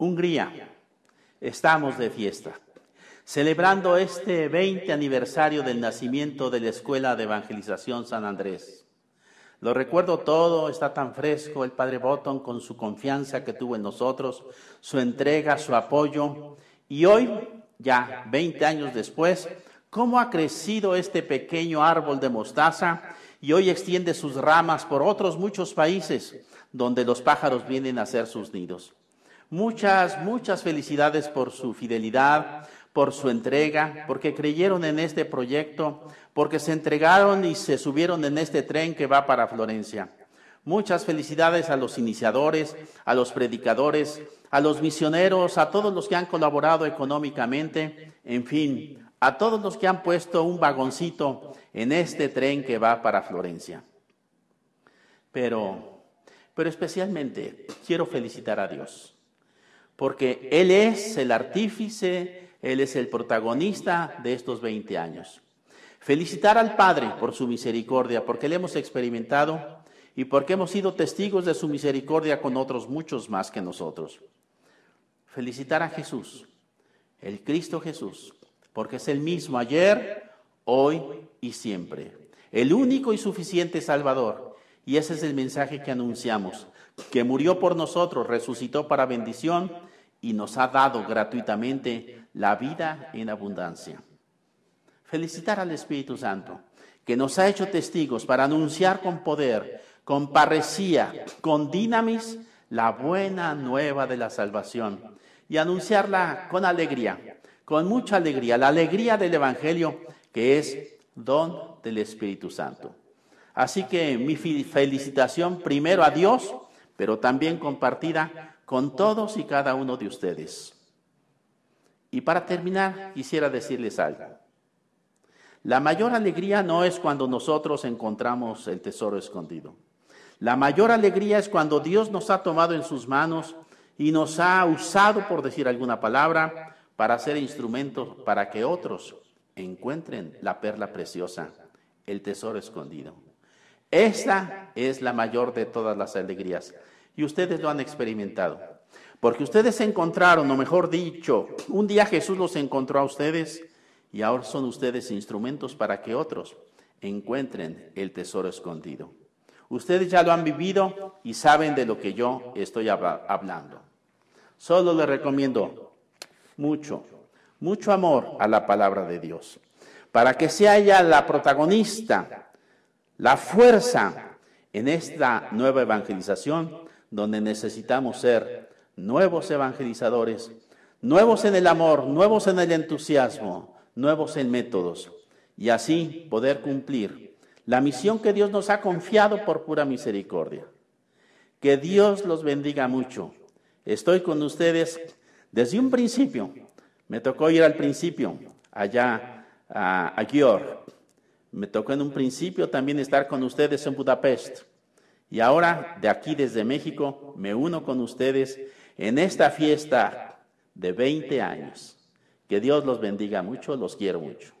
Hungría, estamos de fiesta, celebrando este 20 aniversario del nacimiento de la Escuela de Evangelización San Andrés. Lo recuerdo todo, está tan fresco el Padre Botton con su confianza que tuvo en nosotros, su entrega, su apoyo. Y hoy, ya 20 años después, cómo ha crecido este pequeño árbol de mostaza y hoy extiende sus ramas por otros muchos países donde los pájaros vienen a hacer sus nidos. Muchas, muchas felicidades por su fidelidad, por su entrega, porque creyeron en este proyecto, porque se entregaron y se subieron en este tren que va para Florencia. Muchas felicidades a los iniciadores, a los predicadores, a los misioneros, a todos los que han colaborado económicamente, en fin, a todos los que han puesto un vagoncito en este tren que va para Florencia. Pero, pero especialmente quiero felicitar a Dios porque Él es el artífice, Él es el protagonista de estos 20 años. Felicitar al Padre por su misericordia, porque le hemos experimentado y porque hemos sido testigos de su misericordia con otros muchos más que nosotros. Felicitar a Jesús, el Cristo Jesús, porque es el mismo ayer, hoy y siempre, el único y suficiente Salvador. Y ese es el mensaje que anunciamos, que murió por nosotros, resucitó para bendición y nos ha dado gratuitamente la vida en abundancia. Felicitar al Espíritu Santo, que nos ha hecho testigos para anunciar con poder, con parresía, con dinamis, la buena nueva de la salvación y anunciarla con alegría, con mucha alegría, la alegría del Evangelio que es don del Espíritu Santo. Así que mi felicitación primero a Dios, pero también compartida con todos y cada uno de ustedes. Y para terminar, quisiera decirles algo. La mayor alegría no es cuando nosotros encontramos el tesoro escondido. La mayor alegría es cuando Dios nos ha tomado en sus manos y nos ha usado, por decir alguna palabra, para ser instrumentos para que otros encuentren la perla preciosa, el tesoro escondido. Esta es la mayor de todas las alegrías. Y ustedes lo han experimentado. Porque ustedes encontraron, o mejor dicho, un día Jesús los encontró a ustedes y ahora son ustedes instrumentos para que otros encuentren el tesoro escondido. Ustedes ya lo han vivido y saben de lo que yo estoy hablando. Solo les recomiendo mucho, mucho amor a la palabra de Dios, para que sea ella la protagonista, la fuerza en esta nueva evangelización donde necesitamos ser nuevos evangelizadores, nuevos en el amor, nuevos en el entusiasmo, nuevos en métodos, y así poder cumplir la misión que Dios nos ha confiado por pura misericordia. Que Dios los bendiga mucho. Estoy con ustedes desde un principio. Me tocó ir al principio, allá a, a Me tocó en un principio también estar con ustedes en Budapest. Y ahora, de aquí desde México, me uno con ustedes en esta fiesta de 20 años. Que Dios los bendiga mucho, los quiero mucho.